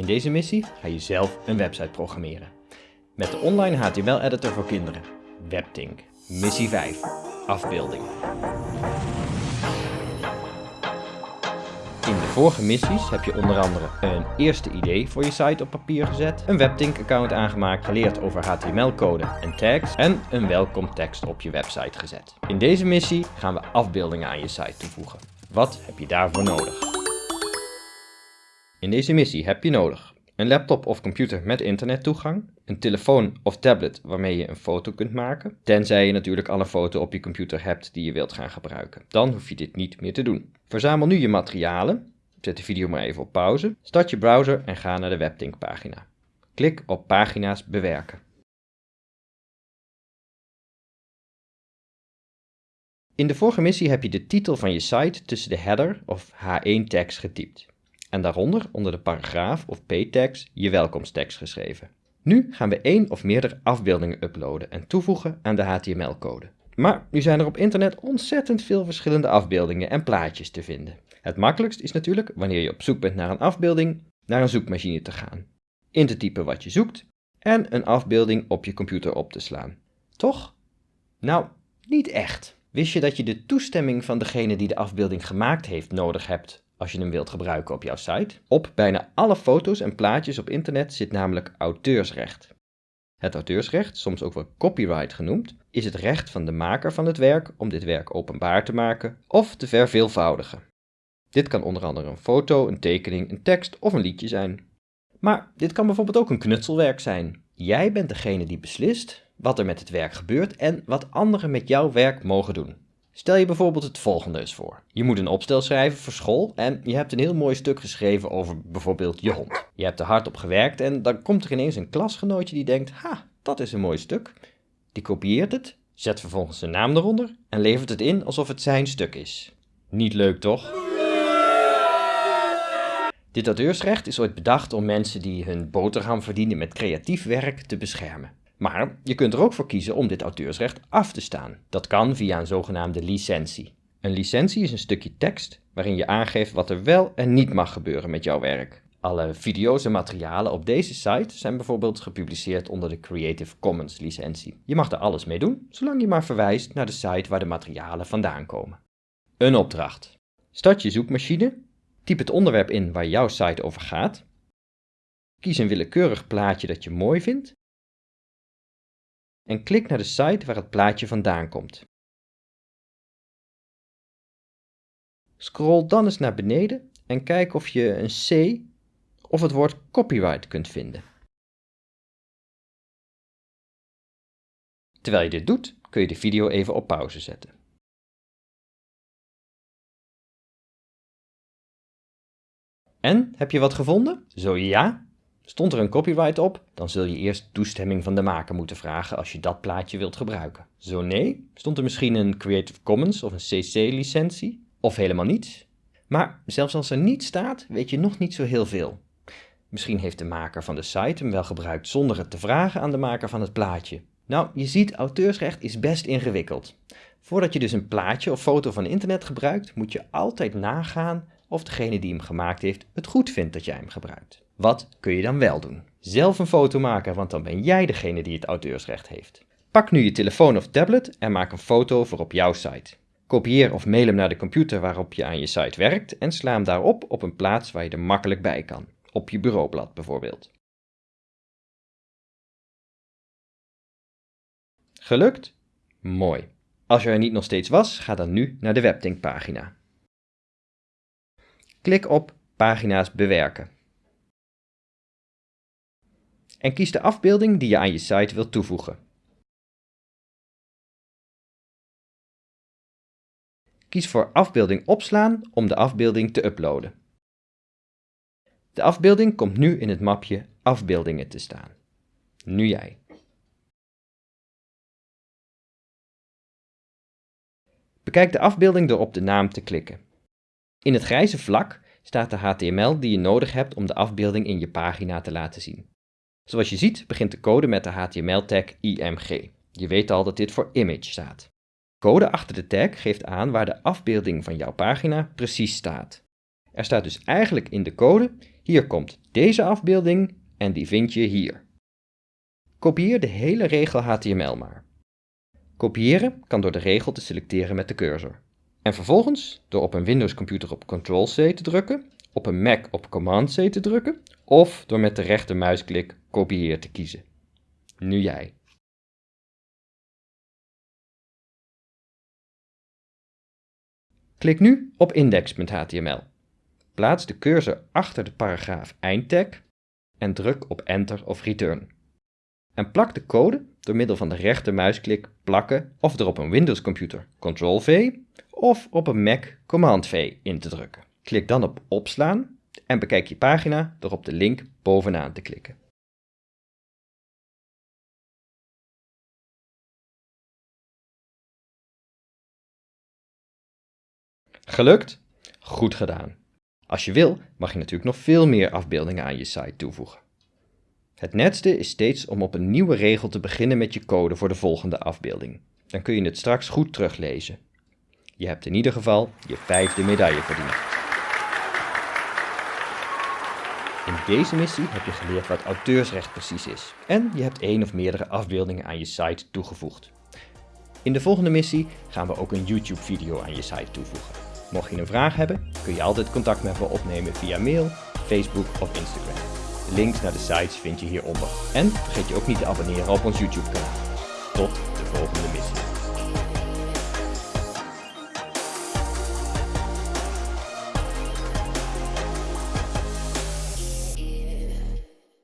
In deze missie ga je zelf een website programmeren. Met de online HTML-editor voor kinderen, WebTink. Missie 5. Afbeeldingen. In de vorige missies heb je onder andere een eerste idee voor je site op papier gezet, een WebTink-account aangemaakt, geleerd over HTML-code en tags en een welkom tekst op je website gezet. In deze missie gaan we afbeeldingen aan je site toevoegen. Wat heb je daarvoor nodig? In deze missie heb je nodig een laptop of computer met internettoegang, een telefoon of tablet waarmee je een foto kunt maken, tenzij je natuurlijk al een foto op je computer hebt die je wilt gaan gebruiken. Dan hoef je dit niet meer te doen. Verzamel nu je materialen, zet de video maar even op pauze, start je browser en ga naar de WebTink pagina. Klik op pagina's bewerken. In de vorige missie heb je de titel van je site tussen de header of H1 tags getypt en daaronder onder de paragraaf of p-tags je welkomsttekst geschreven. Nu gaan we één of meerdere afbeeldingen uploaden en toevoegen aan de HTML-code. Maar nu zijn er op internet ontzettend veel verschillende afbeeldingen en plaatjes te vinden. Het makkelijkst is natuurlijk, wanneer je op zoek bent naar een afbeelding, naar een zoekmachine te gaan. In te typen wat je zoekt en een afbeelding op je computer op te slaan. Toch? Nou, niet echt. Wist je dat je de toestemming van degene die de afbeelding gemaakt heeft nodig hebt als je hem wilt gebruiken op jouw site. Op bijna alle foto's en plaatjes op internet zit namelijk auteursrecht. Het auteursrecht, soms ook wel copyright genoemd, is het recht van de maker van het werk om dit werk openbaar te maken of te verveelvoudigen. Dit kan onder andere een foto, een tekening, een tekst of een liedje zijn. Maar dit kan bijvoorbeeld ook een knutselwerk zijn. Jij bent degene die beslist wat er met het werk gebeurt en wat anderen met jouw werk mogen doen. Stel je bijvoorbeeld het volgende eens voor. Je moet een opstel schrijven voor school en je hebt een heel mooi stuk geschreven over bijvoorbeeld je hond. Je hebt er hard op gewerkt en dan komt er ineens een klasgenootje die denkt, ha, dat is een mooi stuk. Die kopieert het, zet vervolgens zijn naam eronder en levert het in alsof het zijn stuk is. Niet leuk toch? Dit auteursrecht is ooit bedacht om mensen die hun boterham verdienen met creatief werk te beschermen. Maar je kunt er ook voor kiezen om dit auteursrecht af te staan. Dat kan via een zogenaamde licentie. Een licentie is een stukje tekst waarin je aangeeft wat er wel en niet mag gebeuren met jouw werk. Alle video's en materialen op deze site zijn bijvoorbeeld gepubliceerd onder de Creative Commons licentie. Je mag er alles mee doen, zolang je maar verwijst naar de site waar de materialen vandaan komen. Een opdracht. Start je zoekmachine, typ het onderwerp in waar jouw site over gaat, kies een willekeurig plaatje dat je mooi vindt en klik naar de site waar het plaatje vandaan komt. Scroll dan eens naar beneden en kijk of je een C of het woord copyright kunt vinden. Terwijl je dit doet, kun je de video even op pauze zetten. En, heb je wat gevonden? Zo ja, Stond er een copyright op, dan zul je eerst toestemming van de maker moeten vragen als je dat plaatje wilt gebruiken. Zo nee, stond er misschien een Creative Commons of een CC-licentie, of helemaal niets. Maar zelfs als er niet staat, weet je nog niet zo heel veel. Misschien heeft de maker van de site hem wel gebruikt zonder het te vragen aan de maker van het plaatje. Nou, je ziet, auteursrecht is best ingewikkeld. Voordat je dus een plaatje of foto van internet gebruikt, moet je altijd nagaan of degene die hem gemaakt heeft het goed vindt dat jij hem gebruikt. Wat kun je dan wel doen? Zelf een foto maken, want dan ben jij degene die het auteursrecht heeft. Pak nu je telefoon of tablet en maak een foto voor op jouw site. Kopieer of mail hem naar de computer waarop je aan je site werkt en sla hem daarop op een plaats waar je er makkelijk bij kan. Op je bureaublad bijvoorbeeld. Gelukt? Mooi. Als je er niet nog steeds was, ga dan nu naar de WebTink pagina. Klik op Pagina's bewerken. En kies de afbeelding die je aan je site wilt toevoegen. Kies voor afbeelding opslaan om de afbeelding te uploaden. De afbeelding komt nu in het mapje afbeeldingen te staan. Nu jij. Bekijk de afbeelding door op de naam te klikken. In het grijze vlak staat de HTML die je nodig hebt om de afbeelding in je pagina te laten zien. Zoals je ziet begint de code met de HTML-tag img. Je weet al dat dit voor image staat. Code achter de tag geeft aan waar de afbeelding van jouw pagina precies staat. Er staat dus eigenlijk in de code, Hier komt deze afbeelding en die vind je hier. Kopieer de hele regel HTML maar. Kopiëren kan door de regel te selecteren met de cursor. En vervolgens door op een Windows computer op Ctrl-C te drukken, op een Mac op Command-C te drukken of door met de rechtermuisklik kopieer te kiezen. Nu jij. Klik nu op index.html. Plaats de cursor achter de paragraaf eindtag en druk op Enter of Return. En plak de code door middel van de rechtermuisklik plakken of er op een Windows computer Ctrl-V of op een Mac Command-V in te drukken. Klik dan op opslaan en bekijk je pagina door op de link bovenaan te klikken. Gelukt? Goed gedaan. Als je wil, mag je natuurlijk nog veel meer afbeeldingen aan je site toevoegen. Het netste is steeds om op een nieuwe regel te beginnen met je code voor de volgende afbeelding. Dan kun je het straks goed teruglezen. Je hebt in ieder geval je vijfde medaille verdiend. In deze missie heb je geleerd wat auteursrecht precies is en je hebt één of meerdere afbeeldingen aan je site toegevoegd. In de volgende missie gaan we ook een YouTube video aan je site toevoegen. Mocht je een vraag hebben, kun je altijd contact met me opnemen via mail, Facebook of Instagram. De links naar de sites vind je hieronder. En vergeet je ook niet te abonneren op ons YouTube kanaal. Tot de volgende missie.